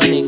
running.